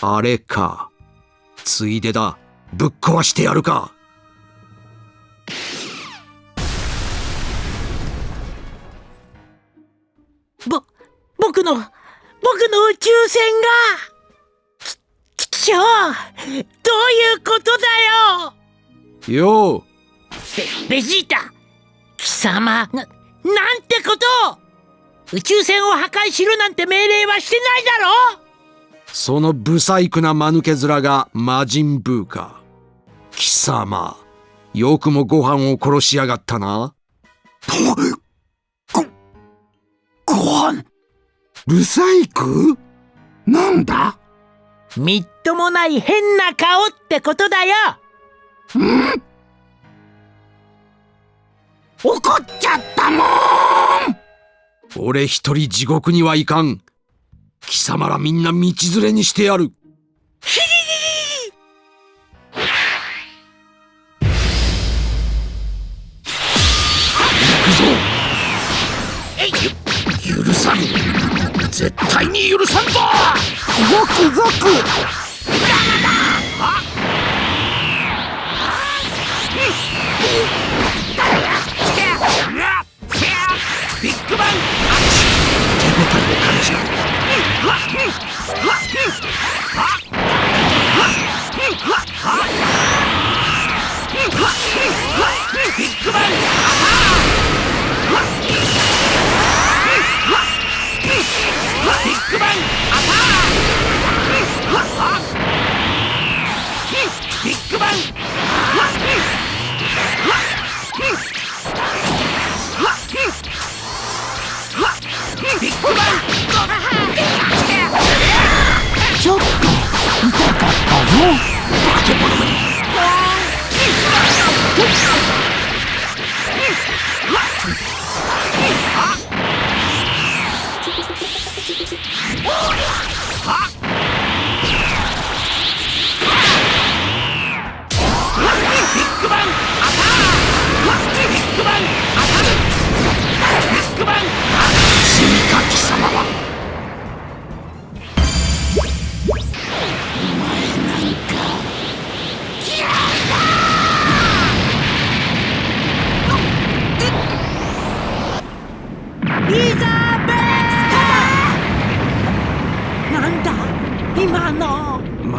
あれか。ついでだ。ぶっ壊してやるか。ぼ僕の僕の宇宙船が。ききしょうどういうことだよ。よう。ベベジータ。貴様ななんてこと。宇宙船を破壊しろなんて命令はしてないだろそのブサイクな間抜け面が魔人ブーか貴様よくもご飯を殺しやがったな。ご、ご飯？ブサイクなんだ？みっともない変な顔ってことだよ。怒っちゃったもん！俺一人地獄にはいかん貴様らみんな道連れにしてやる。許さん。絶対に許さんぞゾクゾク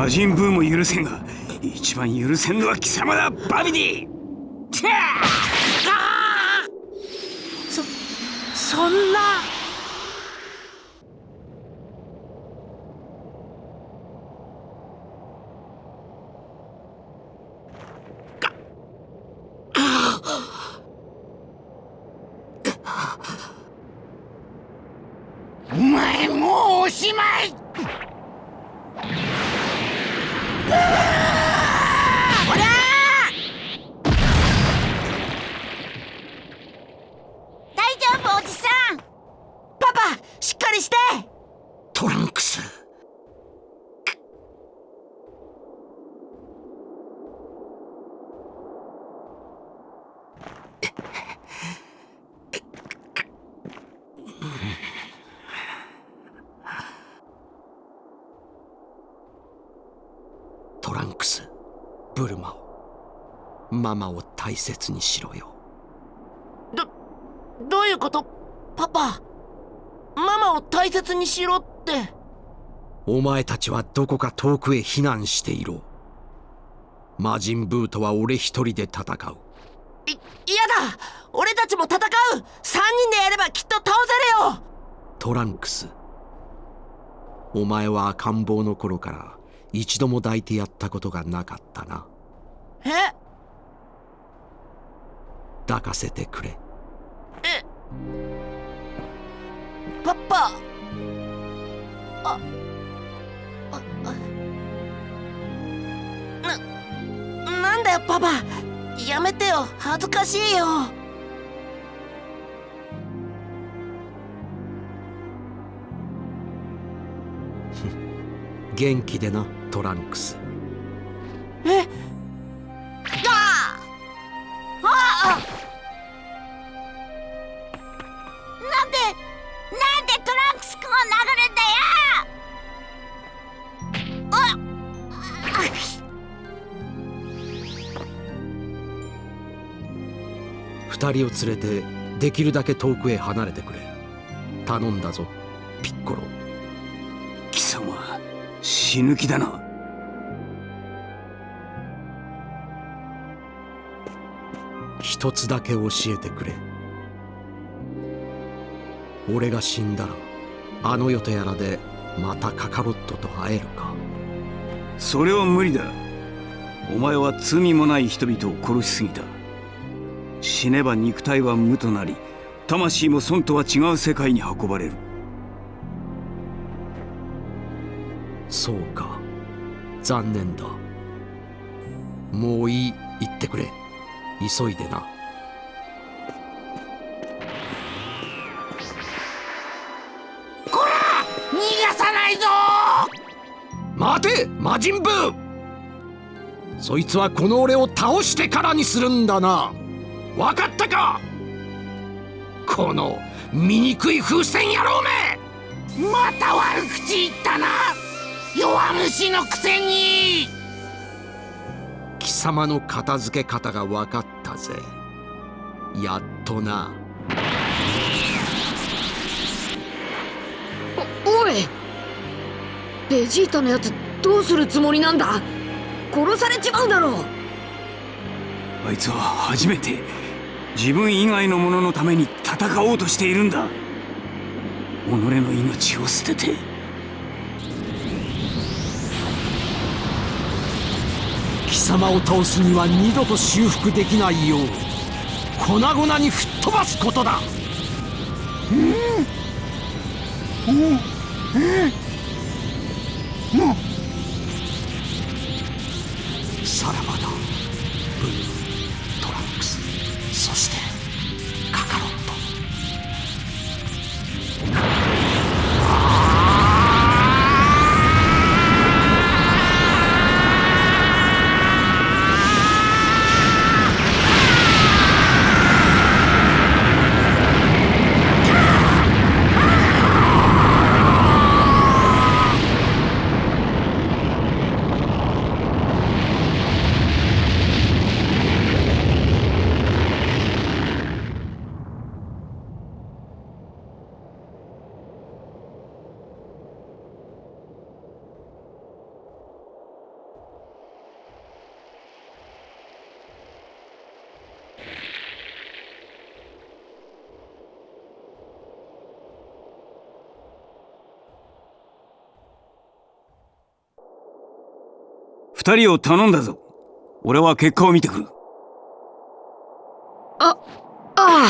魔人ブーも許せんが一番許せんのは貴様だバビディ!そそんなお前もうおしまい大丈夫おじさんパパしっかりしてトランクストランクスブルマをママを大切にしろよ。どどういうこと？パパママを大切にしろって。お前たちはどこか遠くへ避難していろ。魔人ブーとは俺一人で戦う。い嫌だ！俺たちも戦う！3人でやればきっと倒せるよ！トランクス。お前は赤ん坊の頃から一度も抱いてやったことがなかったな。え？抱かせてくれ。えパパ。あああななんだよパパ。やめてよ。恥ずかしいよ。元気でなトランクス。えあなんでなんでトランクスくんを殴るんだよ。二人を連れてできるだけ遠くへ離れてくれ。頼んだぞピッコロ。貴様死ぬ気だな。一つだけ教えてくれ。俺が死んだらあの世とやらでまたカカロットと会えるか。それは無理だ。お前は罪もない人々を殺しすぎた。死ねば肉体は無となり魂も損とは違う世界に運ばれる。そうか。残念だ。もういい。言ってくれ急いでな。逃がさないぞ！待て魔人ブー！そいつはこの俺を倒してからにするんだな。わかったか？この醜い風船野郎め！また悪口言ったな！弱虫のくせに！貴様の片付け方が分かったぜ。やっとな。おおい。ベジータのやつどうするつもりなんだ？殺されちまうだろう。あいつは初めて自分以外の者のために戦おうとしているんだ。己の命を捨てて様を倒すには二度と修復できないよう粉々に吹っ飛ばすことだ。うん二人を頼んだぞ。俺は結果を見てくる。あああ。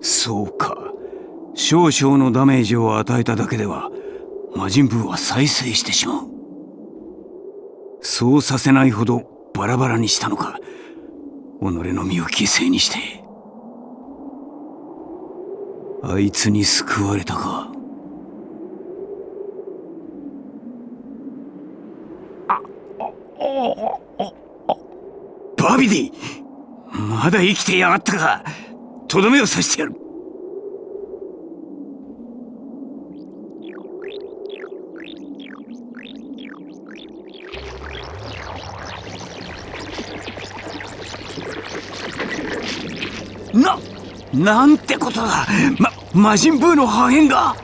そうか。少々のダメージを与えただけでは魔人ブーは再生してしまうそうさせないほどバラバラにしたのか。己の身を犠牲にして。あいつに救われたか。バビディまだ生きてやがったか。とどめを刺してやる。なんてことだ。ま、魔人ブーの破片が。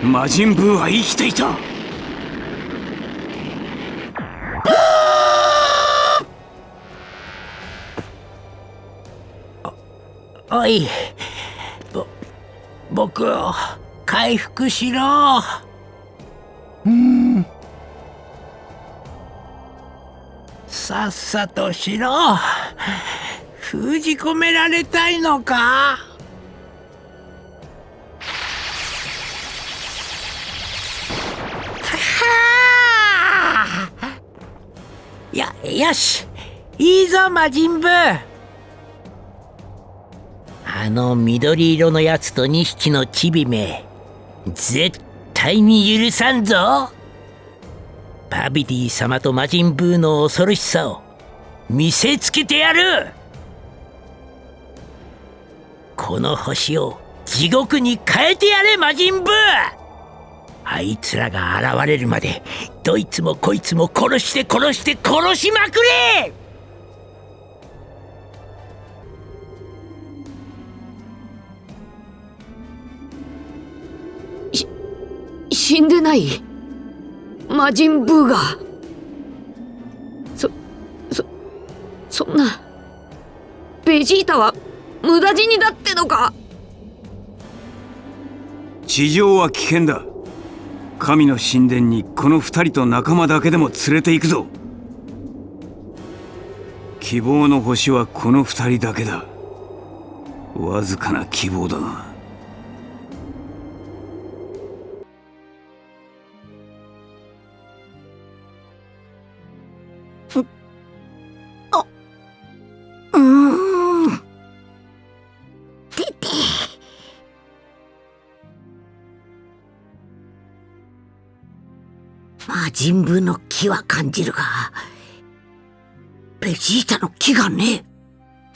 魔人ブーは生きていた。おい。ぼ僕を回復しろ。さっさとしろ封じ込められたいのか？はあやよし。いいぞ魔人ブあの緑色のやつと2匹のチビめ絶対に許さんぞ。バビディ様と魔人ブーの恐ろしさを見せつけてやる。この星を地獄に変えてやれ魔人ブー。あいつらが現れるまでどいつもこいつも殺して殺して殺しまくれ。し死んでない？魔人ブーがそそそんな。ベジータは無駄死にだってのか。地上は危険だ。神の神殿にこの二人と仲間だけでも連れて行くぞ。希望の星はこの二人だけだ。わずかな希望だが人ブーの気は感じるがベジータの気がね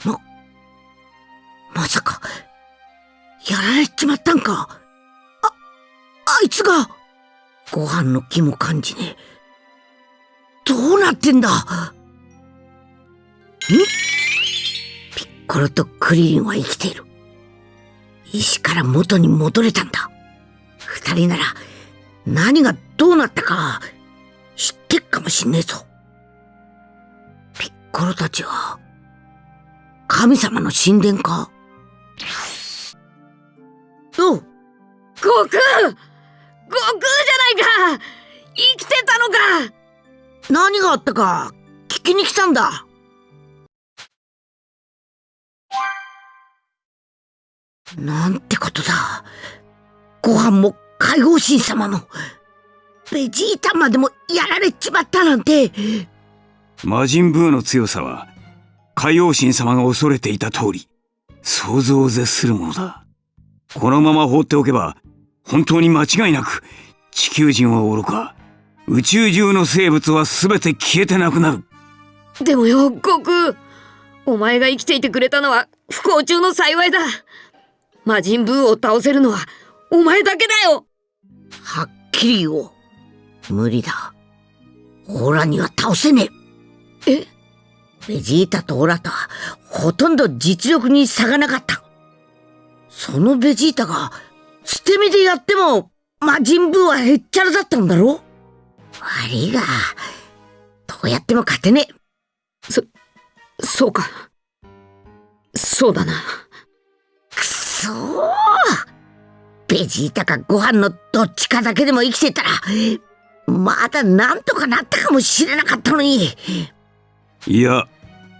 え。ままさかやられちまったんか。ああいつがご飯の気も感じねえ。どうなってんだ。ん？ピッコロとクリリンは生きている。石から元に戻れたんだ。二人なら何がどうなったか知ってっかもしんねえぞ。ピッコロたちは神様の神殿か？おう悟空悟空じゃないか生きてたのか何があったか聞きに来たんだ。なんてことだ。ご飯も解放神様も、ベジータまでもやられちまったなんて。魔人ブーの強さは海王神様が恐れていた通り想像を絶するものだ。このまま放っておけば本当に間違いなく地球人は愚か。宇宙中の生物は全て消えてなくなる。でもよ悟空お前が生きていてくれたのは不幸中の幸いだ。魔人ブーを倒せるのはお前だけだよ。はっきり言おう。無理だ。オラには倒せねえ。え？ベジータとオラとはほとんど実力に差がなかった。そのベジータが捨て身でやっても魔人ブーはへっちゃらだったんだろ悪いが、どうやっても勝てねえ。そうかそうだなくそーベジータかご飯のどっちかだけでも生きてたら、まだなんとかなったかもしれなかったのに。いや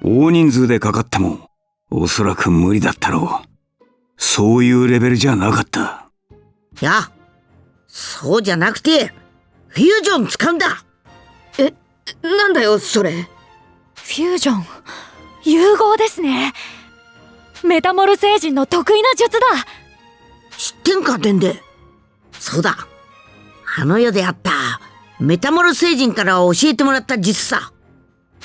大人数でかかってもおそらく無理だったろう。そういうレベルじゃなかった。いや、そうじゃなくて、フュージョン使うんだ。なんだよそれ。フュージョン。融合ですね。メタモル星人の得意な術だ。知ってんか、デンデそうだ。あの世であった、メタモル星人から教えてもらった術さ。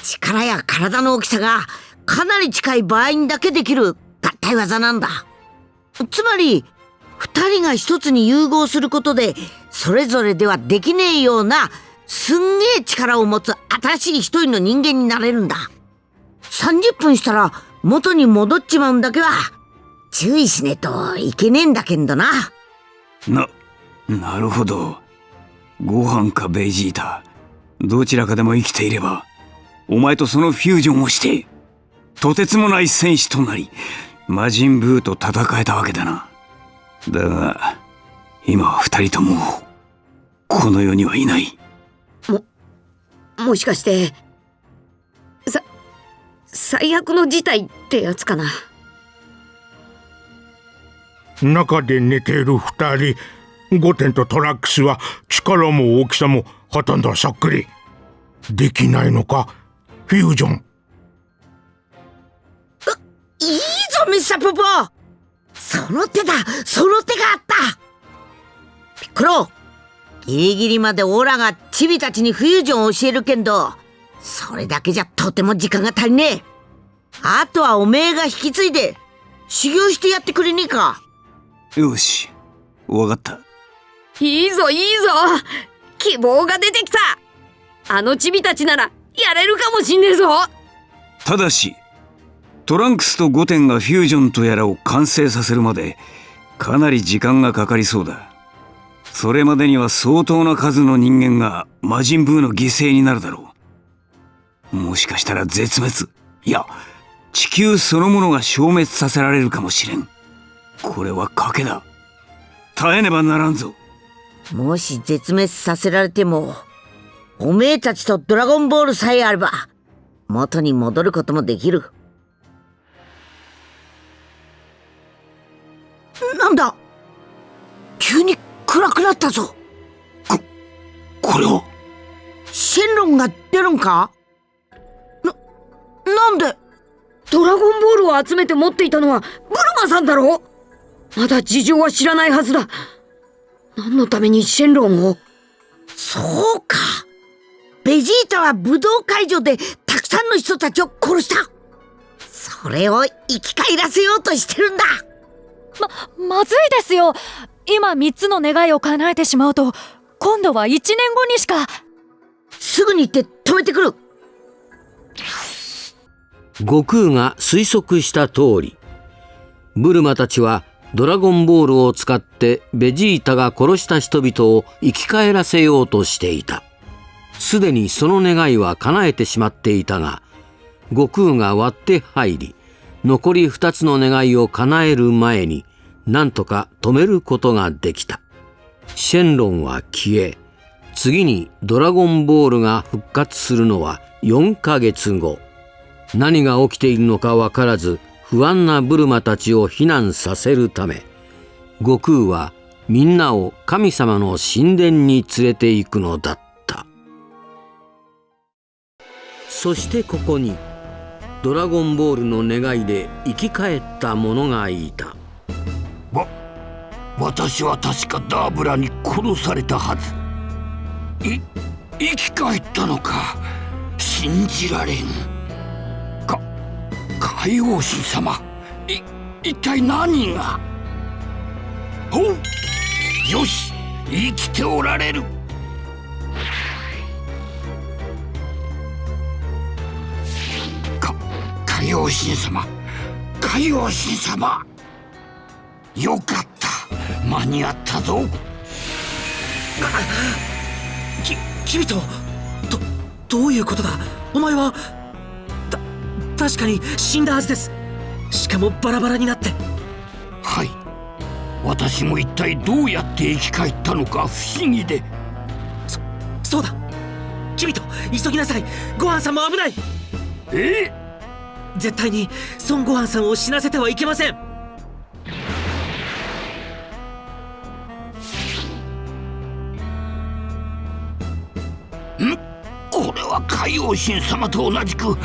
力や体の大きさがかなり近い場合にだけできる合体技なんだ。つまり、二人が一つに融合することで、それぞれではできねえような、すんげえ力を持つ新しい一人の人間になれるんだ。30分したら元に戻っちまうんだけは、注意しねえといけねえんだけんどな。ななるほどご飯かベジータどちらかでも生きていればお前とそのフュージョンをしてとてつもない戦士となり魔人ブーと戦えたわけだな。だが今は二人ともこの世にはいない。もしかしてさ最悪の事態ってやつかな。中で寝ている二人ゴテンとトラックスは力も大きさもほとんどそっくりできないのかフュージョン。いいぞ、ミスターポポ。その手だ。その手があった。ピッコロギリギリまでオラがチビたちにフュージョンを教えるけんどそれだけじゃとても時間が足りねえ。あとはおめえが引き継いで修行してやってくれねえか。よしわかったいいぞいいぞ。希望が出てきた。あのチビたちならやれるかもしんねえぞ。ただしトランクスとゴテンがフュージョンとやらを完成させるまでかなり時間がかかりそうだ。それまでには相当な数の人間が魔人ブーの犠牲になるだろう。もしかしたら絶滅。いや地球そのものが消滅させられるかもしれん。これは賭けだ。耐えねばならんぞ。もし絶滅させられてもおめえたちとドラゴンボールさえあれば元に戻ることもできる。なんだ？急に暗くなったぞ。これはシェンロンが出るんか？な、なんで？ドラゴンボールを集めて持っていたのはブルマさんだろまだ事情は知らないはずだ何のためにシェンロンを？そうか。ベジータは武道会場でたくさんの人たちを殺した。それを生き返らせようとしてるんだ。ま、まずいですよ。今3つの願いを叶えてしまうと今度は1年後にしか。すぐに行って止めてくる。悟空が推測した通りブルマたちはドラゴンボールを使ってベジータが殺した人々を生き返らせようとしていた。すでにその願いは叶えてしまっていたが悟空が割って入り残り2つの願いを叶える前に何とか止めることができた。シェンロンは消え次にドラゴンボールが復活するのは4ヶ月後。何が起きているのか分からず不安なブルマたちを避難させるため悟空はみんなを神様の神殿に連れて行くのだった。そしてここにドラゴンボールの願いで生き返った者がいた。わ私は確かダーブラに殺されたはず。い生き返ったのか。信じられん。海王神様。い一体何が？およし生きておられる。か海王神様。海王神様。よかった。間に合ったぞ。き君とどどういうことだ？お前は確かに死んだはずです。しかもバラバラになって。はい。私も一体どうやって生き返ったのか不思議で。そうだ。君と急ぎなさい。ごはんさんも危ない。え？絶対に孫悟飯さんを死なせてはいけません。ん？これは海王神様と同じく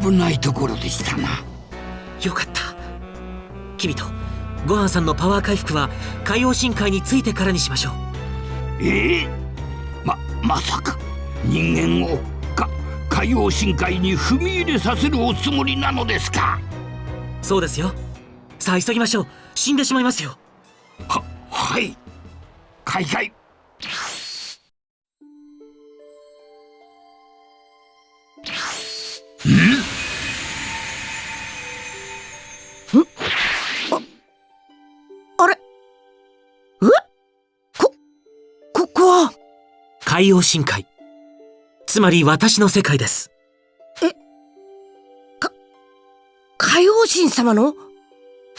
危ないところでしたな。よかった。君とごはんさんのパワー回復は海王神会についてからにしましょう。ええ。ままさか人間をか海王神会に踏み入れさせるおつもりなのですか？そうですよ。さあ急ぎましょう。死んでしまいますよ。ははい。開会海王神会つまり私の世界です。海王神様の？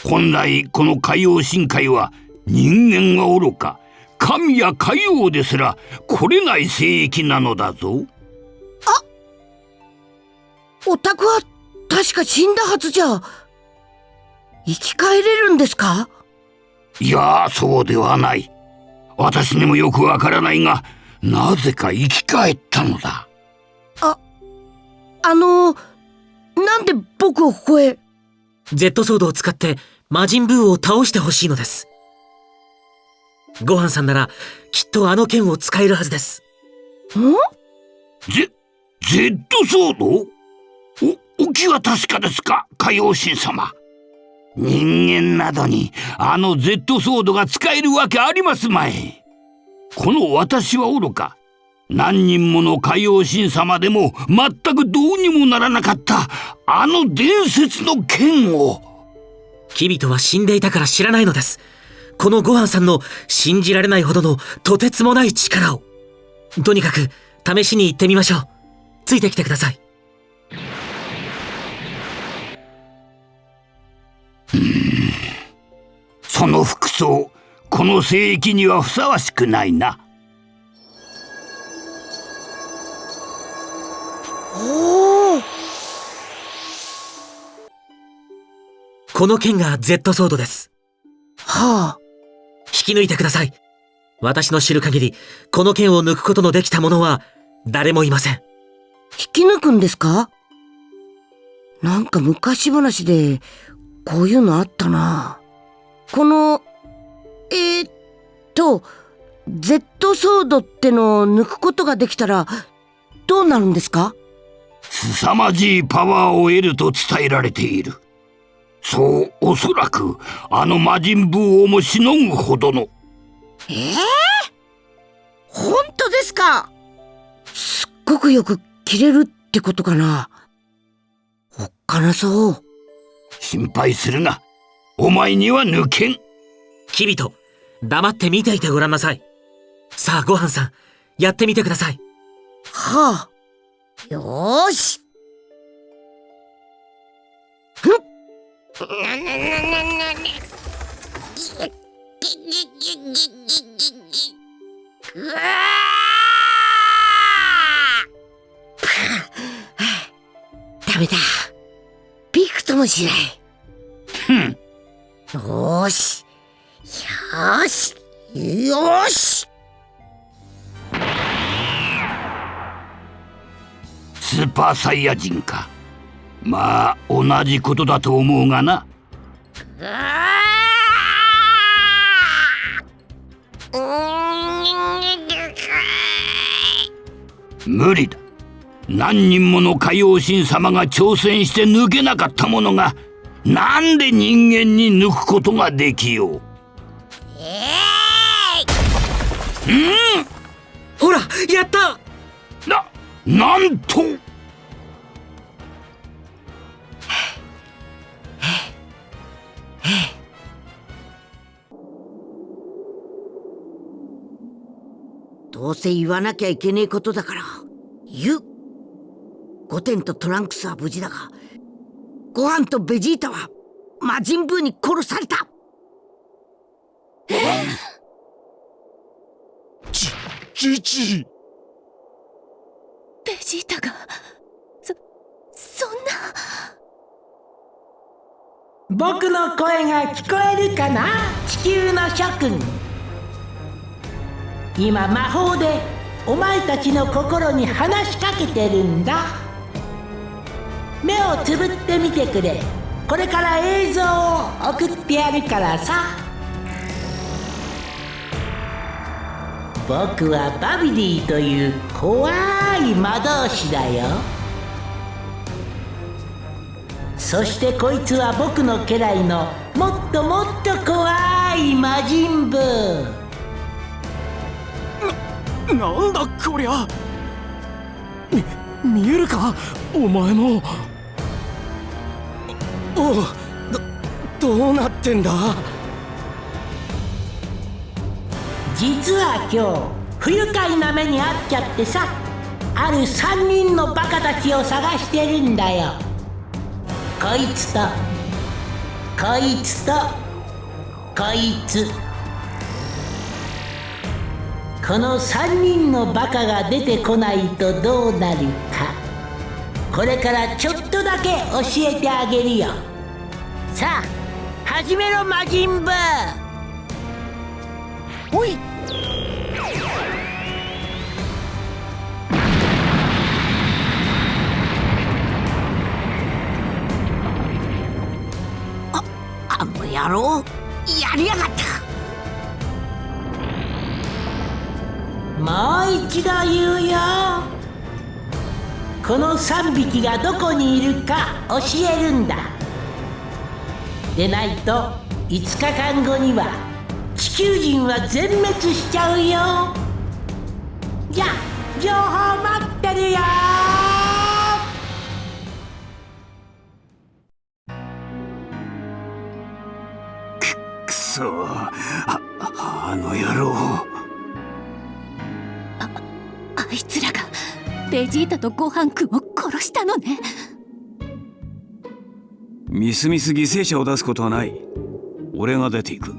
本来この海王神会は人間が愚か神や海王ですら来れない聖域なのだぞ。お宅は確か死んだはずじゃ。生き返れるんですか？いやそうではない。私にもよくわからないがなぜか生き返ったのだ。あのなんで僕をここへ？Z ソードを使って魔人ブーを倒してほしいのです。ごはんさんならきっとあの剣を使えるはずです。ゼ、ゼットソード？お、お気は確かですか？海王神様。人間などにあの Z ソードが使えるわけありますまい。この私は愚か。何人もの海王神様でも全くどうにもならなかったあの伝説の剣を。キビトは死んでいたから知らないのです。このごはんさんの信じられないほどのとてつもない力を。とにかく試しに行ってみましょう。ついてきてください。その服装、この聖域にはふさわしくないな。おおこの剣が Z ソードです。はあ引き抜いてください。私の知る限り、この剣を抜くことのできた者は誰もいません。引き抜くんですか？なんか昔話でこういうのあったなこのと Z ソードってのを抜くことができたらどうなるんですか？凄まじいパワーを得ると伝えられている。そう、おそらく、あの魔人ブーをもしのぐほどの。ええ本当ですか？すっごくよく切れるってことかなおっかなそう。心配するな。お前には抜けん。キビト、黙って見ていてごらんなさい。さあ、ごはんさん、やってみてください。はあ。よーし。うわダメだ。びくともしない。ふん。よーし。よし。よし。スーパーサイヤ人か。まあ、同じことだと思うがな。無理だ。何人もの海王神様が挑戦して抜けなかったものが、なんで人間に抜くことができよう。うんほら、やった！な、なんと！どうせ言わなきゃいけねえことだから言う。ゴテンとトランクスは無事だがご飯とベジータは魔人ブーに殺された。じじいベジータがそそんな。僕の声が聞こえるかな？地球の諸君。今魔法でお前たちの心に話しかけてるんだ。目をつぶってみてくれ。これから映像を送ってやるからさ僕はバビディという怖い魔導士だよ。そしてこいつは僕の家来のもっともっと怖い魔人ブななんだこりゃ。み見えるか？お前もおうどどうなってんだ？実は今日不愉快な目に遭っちゃってさある3人のバカたちを探してるんだよ。こいつとこいつとこいつ。この3人のバカが出てこないとどうなるかこれからちょっとだけ教えてあげるよ。さあ始めろ魔人ブー。おい。ああの野郎やりやがった。もう一度言うよ。この3匹がどこにいるか教えるんだ。でないと5日間後には球人は全滅しちゃうよ。じゃあ情報待ってるよ。くそ。ああの野郎。あいつらがベジータとご飯くんを殺したのね。みすみす犠牲者を出すことはない。俺が出ていく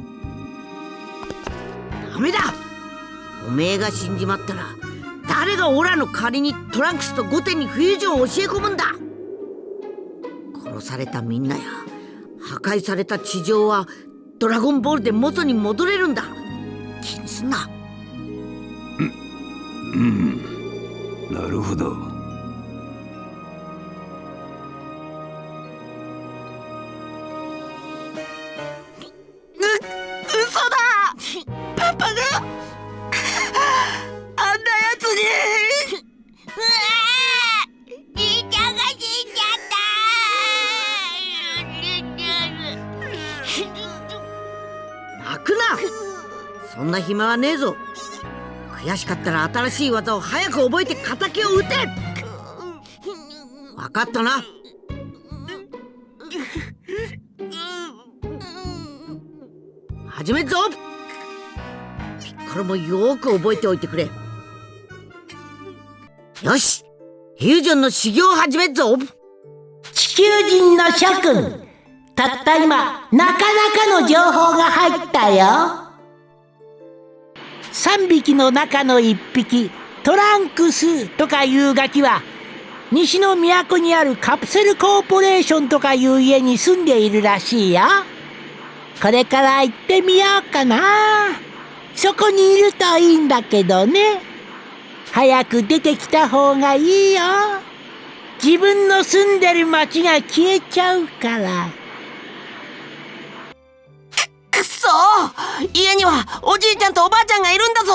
ダメだ。おめえが死んじまったら誰がオラの代わりにトランクスとゴテにフュージョンを教え込むんだ。殺されたみんなや破壊された地上はドラゴンボールで元に戻れるんだ。気にすんな。ううん。なるほど。そんな暇はねえぞ。悔しかったら新しい技を早く覚えて敵を撃て。分かったな。始めるぞ。ピッコロもよく覚えておいてくれ。よし。フュージョンの修行を始めるぞ。地球人の諸君。たった今なかなかの情報が入ったよ。3匹の中の1匹トランクスとかいうガキは西の都にあるカプセルコーポレーションとかいう家に住んでいるらしいよ。これから行ってみようかな。そこにいるといいんだけどね。早く出てきた方がいいよ。自分の住んでる町が消えちゃうから。くっそ。家にはおじいちゃんとおばあちゃんがいるんだぞ。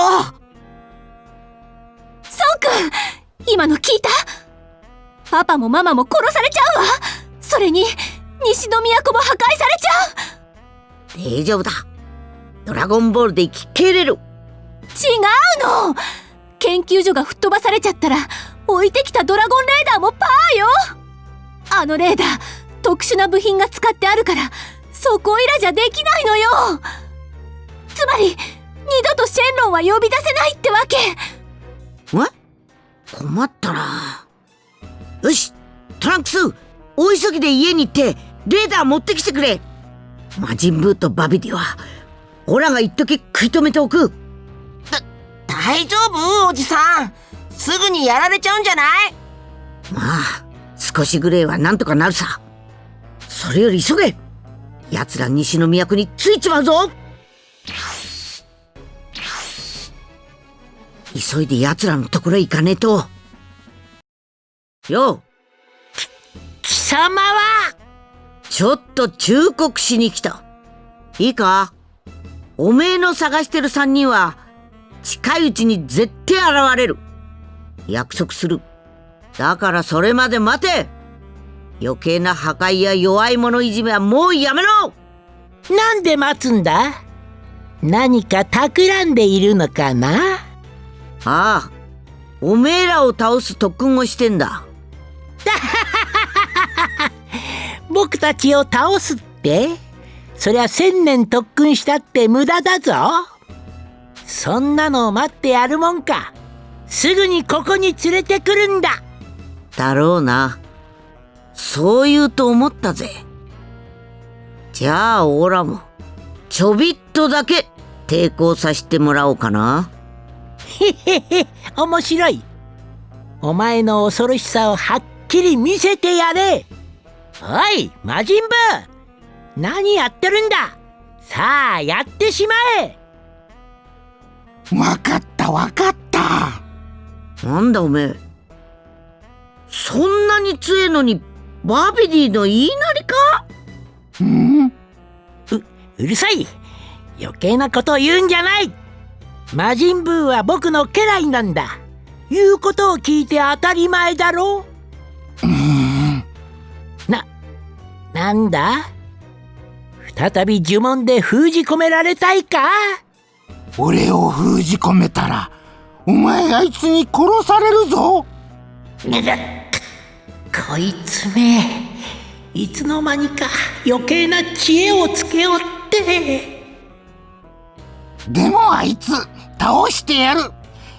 ソンくん今の聞いた。パパもママも殺されちゃうわ。それに西の都も破壊されちゃう。大丈夫だ。ドラゴンボールで生き切れる。違うの研究所が吹っ飛ばされちゃったら置いてきたドラゴンレーダーもパーよ。あのレーダー特殊な部品が使ってあるからそこいらじゃできないのよ。つまり二度とシェンロンは呼び出せないってわけ。え困ったな。よしトランクス大急ぎで家に行ってレーダー持ってきてくれ。魔人ブーとバビディはオラが一時食い止めておく。大丈夫？おじさん。すぐにやられちゃうんじゃない？まあ少しぐらいはなんとかなるさ。それより急げ。奴ら西の都に着いちまうぞ。急いで奴らのところへ行かねえと。よう。貴様は？ちょっと忠告しに来た。いいか？おめえの探してる三人は近いうちに絶対現れる。約束する。だからそれまで待て。余計な破壊や弱い者いじめはもうやめろ。なんで待つんだ？何か企んでいるのかな？ああ。おめえらを倒す特訓をしてんだ。僕たちを倒すって？そりゃ千年特訓したって無駄だぞそんなのを待ってやるもんか。すぐにここに連れてくるんだ。だろうな。そう言うと思ったぜ。じゃあオラもちょびっとだけ抵抗させてもらおうかな。へへへ面白い。お前の恐ろしさをはっきり見せてやれ。おい魔人ブー。何やってるんだ。さあやってしまえわかったわかった。なんだおめえ。そんなに強えのにバビディの言いなりか？うん？ううるさい。余計なことを言うんじゃない。魔人ブーは僕の家来なんだ。言うことを聞いて当たり前だろ。ななんだ？再び呪文で封じ込められたいか？俺を封じ込めたらお前あいつに殺されるぞ。こいつめいつの間にか余計な知恵をつけおって。でもあいつ倒してやる。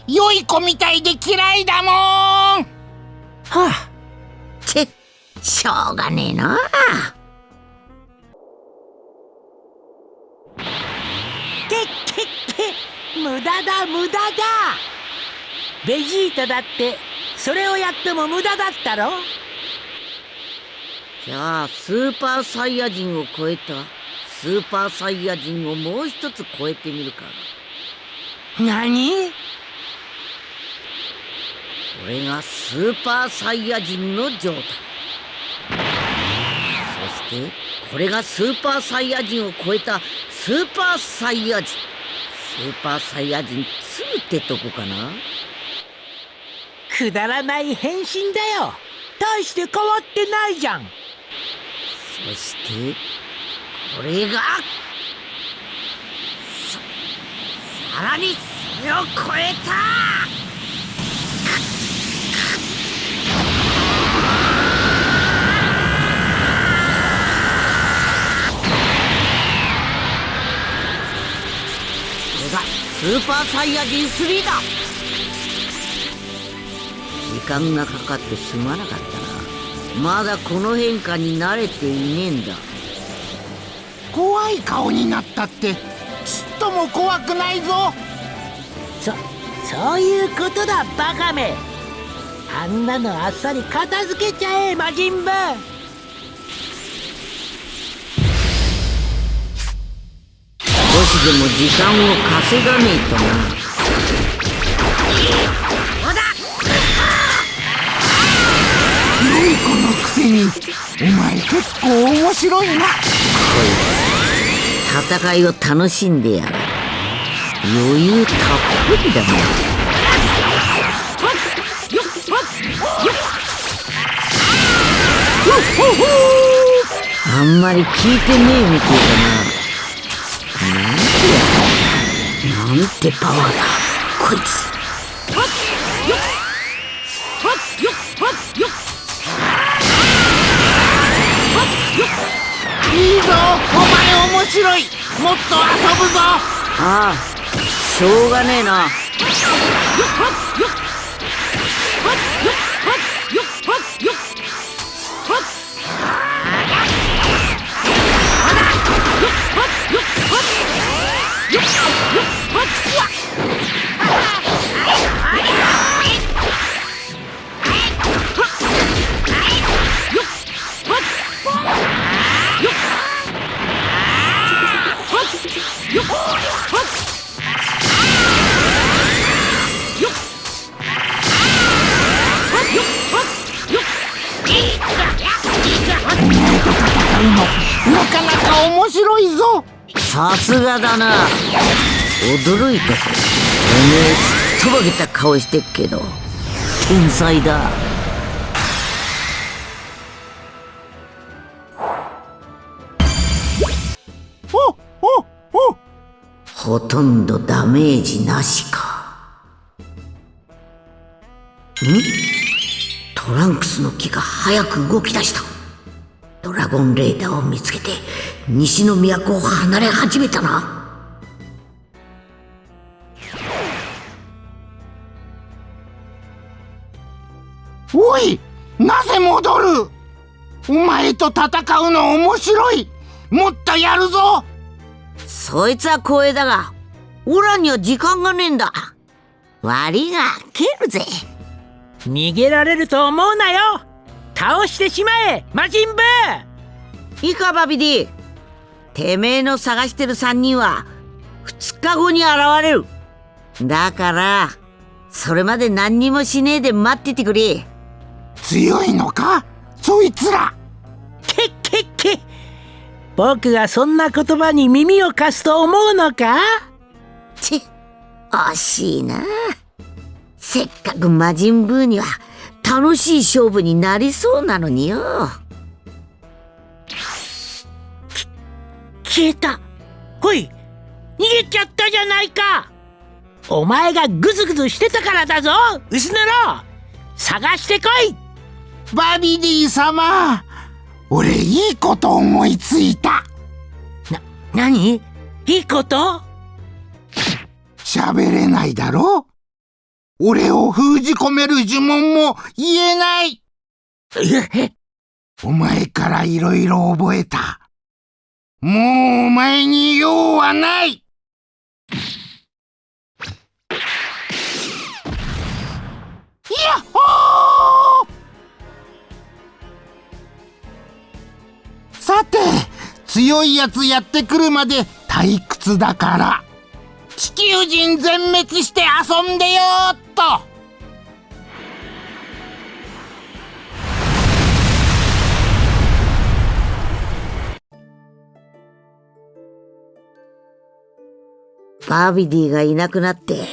良い子みたいで嫌いだもん。はあちしょうがねえな。け無駄だ無駄だ。ベジータだってそれをやっても無駄だったろ。じゃあスーパーサイヤ人を超えたスーパーサイヤ人をもう一つ超えてみるか。何？これがスーパーサイヤ人の状態。そしてこれがスーパーサイヤ人を超えたスーパーサイヤ人。スーパーサイヤ人2ってとこかな？くだらない変身だよ。大して変わってないじゃん。そしてこれがささらにそれを超えたこれがスーパーサイヤ人3だ。時間がかかってすまなかったな。まだこの変化に慣れていねえんだ。怖い顔になったってちっとも怖くないぞ。そそういうことだバカめ。あんなのあっさり片付けちゃえ魔人ブしでも時間を稼がねえとな。良い子のくせにお前結構面白いな。戦いを楽しんでやる。余裕たっぷりだな。あんまり聞いてねえみてえだななんてパワーだ。こいつ。いいぞお前面白いもっと遊ぶぞああしょうがねえなな面白いぞ。さすがだな。驚いた。ぞおめえすっとぼけた顔してっけど。天才だ。おおお。ほとんどダメージなしか。ん？トランクスの木が早く動き出した。ドラゴンレーダーを見つけて西の都を離れ始めたな。おいなぜ戻る？お前と戦うの面白い。もっとやるぞ。そいつは光栄だがオラには時間がねえんだ。悪いが蹴るぜ。逃げられると思うなよ。倒してしまえ魔人ブーいいかバビディてめえの探してる3人は2日後に現れる。だからそれまで何にもしねえで待っててくれ。強いのか？そいつら。けっけっけ。僕がそんな言葉に耳を貸すと思うのか？ち惜しいな。せっかく魔人ブーには楽しい勝負になりそうなのによ消えた。ほい逃げちゃったじゃないか。お前がグズグズしてたからだぞ。薄野郎探してこい。バビディ様。俺いいこと思いついた。な何？いいこと？喋れないだろ。俺を封じ込める呪文も言えない。お前からいろいろ覚えたもうお前に用はない。やっほー！さて強いやつやってくるまで退屈だから。地球人全滅して遊んでよっと。バービディがいなくなって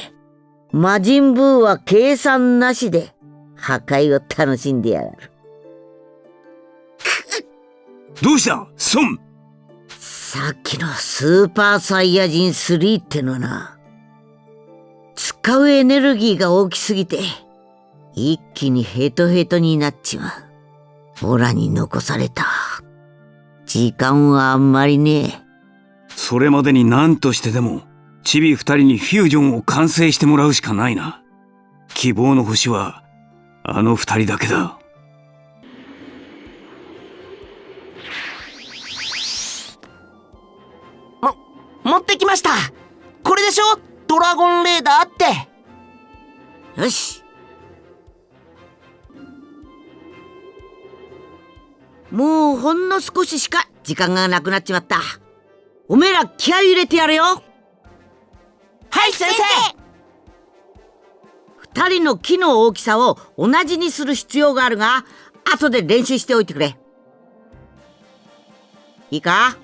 魔人ブーは計算なしで破壊を楽しんでやがる。どうした？孫さっきのスーパーサイヤ人3ってのはな。使うエネルギーが大きすぎて一気にヘトヘトになっちまう。オラに残された。時間はあんまりねそれまでに何としてでもチビ二人にフュージョンを完成してもらうしかないな。希望の星はあの二人だけだ。も持ってきました。これでしょ？ドラゴンレーダーって。よし。もうほんの少ししか時間がなくなっちまった。おめえら気合い入れてやれよ。はい先生。二人の木の大きさを同じにする必要があるが後で練習しておいてくれ。いいか？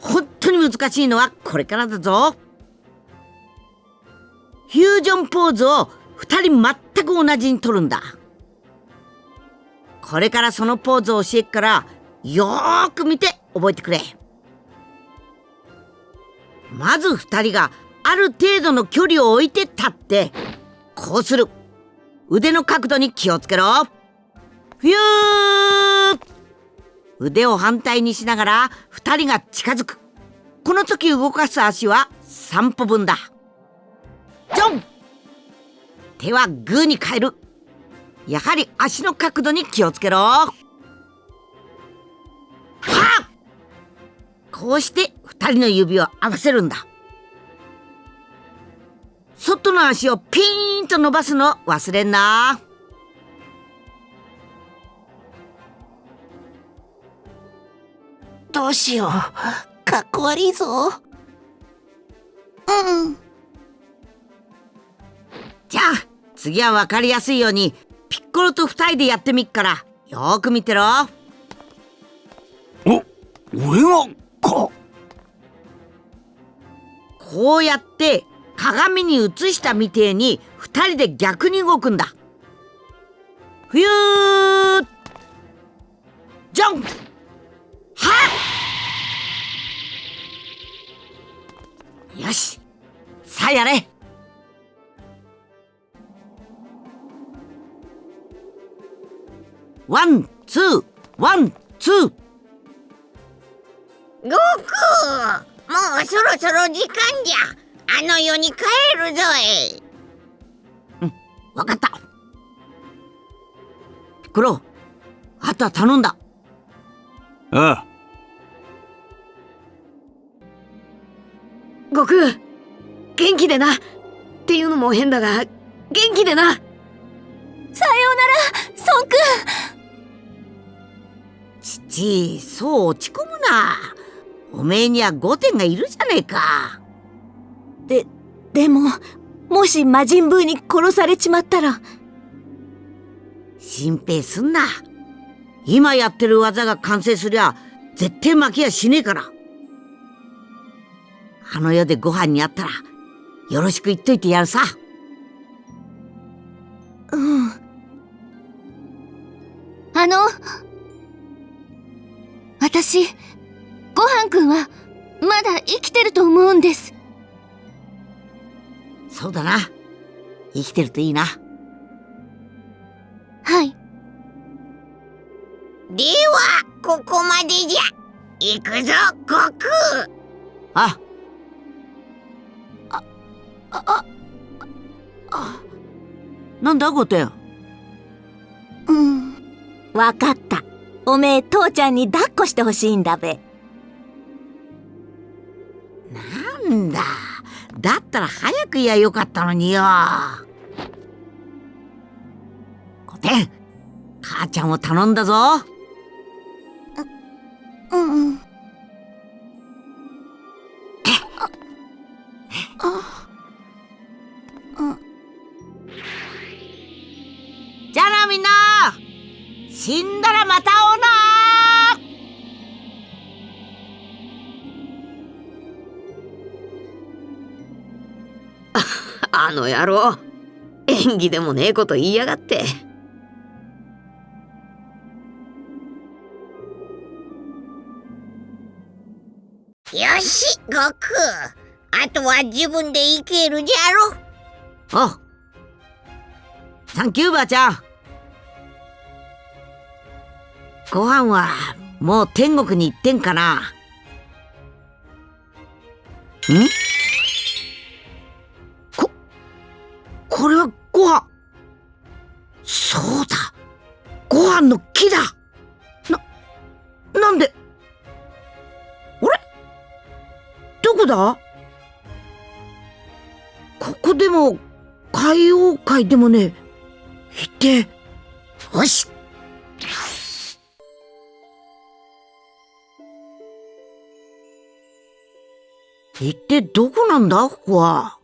本当に難しいのはこれからだぞ。フュージョンポーズを二人全く同じに取るんだ。これからそのポーズを教えっからよーく見て覚えてくれ。まず二人がある程度の距離を置いて立ってこうする。腕の角度に気をつけろ。フュー腕を反対にしながら二人が近づく。この時動かす足は3歩分だ。ジョン。手はグーに変える。やはり足の角度に気をつけろ。はこうして二人の指を合わせるんだ。外の足をピーンと伸ばすの。忘れんな。どうしよう。かっこ悪いぞ。うん。じゃあ次は分かりやすいようにピッコロと二人でやってみっから。よーく見てろ。お俺がか。こうやって鏡に映したみてえに二人で逆に動くんだ。ふゆージョン。はっ。よし。さあやれ。One two. One two.悟空もうそろそろ時間じゃ。あの世に帰るぞい。わかった。ピッコロあとは頼んだ。ああ。悟空元気でな。っていうのも変だが元気でな。さようなら孫君父そう落ち込むな。おめえには5点がいるじゃねえかででももし魔人ブーに殺されちまったら。心配すんな。今やってる技が完成すりゃ絶対負けやしねえから。あの世でご飯にあったらよろしく言っといてやるさ。うん。あの私ごはんくんはまだ生きてると思うんですそうだな。生きてるといいな。はい。ではここまでじゃ。行くぞ悟空。あ。ああなんだゴテうん。わかった。おめえ父ちゃんに抱っこしてほしいんだべ。なんだだったら早く言やよかったのによ。ゴテン母ちゃんを頼んだぞ。うんうん。あうん。じゃあなみんな。死んだらまた会おうな あの野郎。演技でもねえこと言いやがって。よし悟空。あとは自分で行けるじゃろ。おサンキューばあちゃん。ご飯はもう天国に行ってんかな。ん？これはご飯。そうだ。ご飯の木だ。ななんで？あれ？どこだ？ここでも海王会でもね行って。よし。一体どこなんだ？ここは。